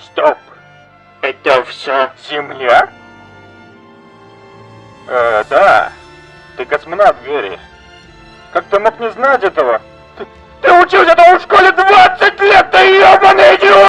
Стоп. Это все Земля? Э, да. Ты космонавт, Гэри. Как ты мог не знать этого? Ты, ты учился этому в школе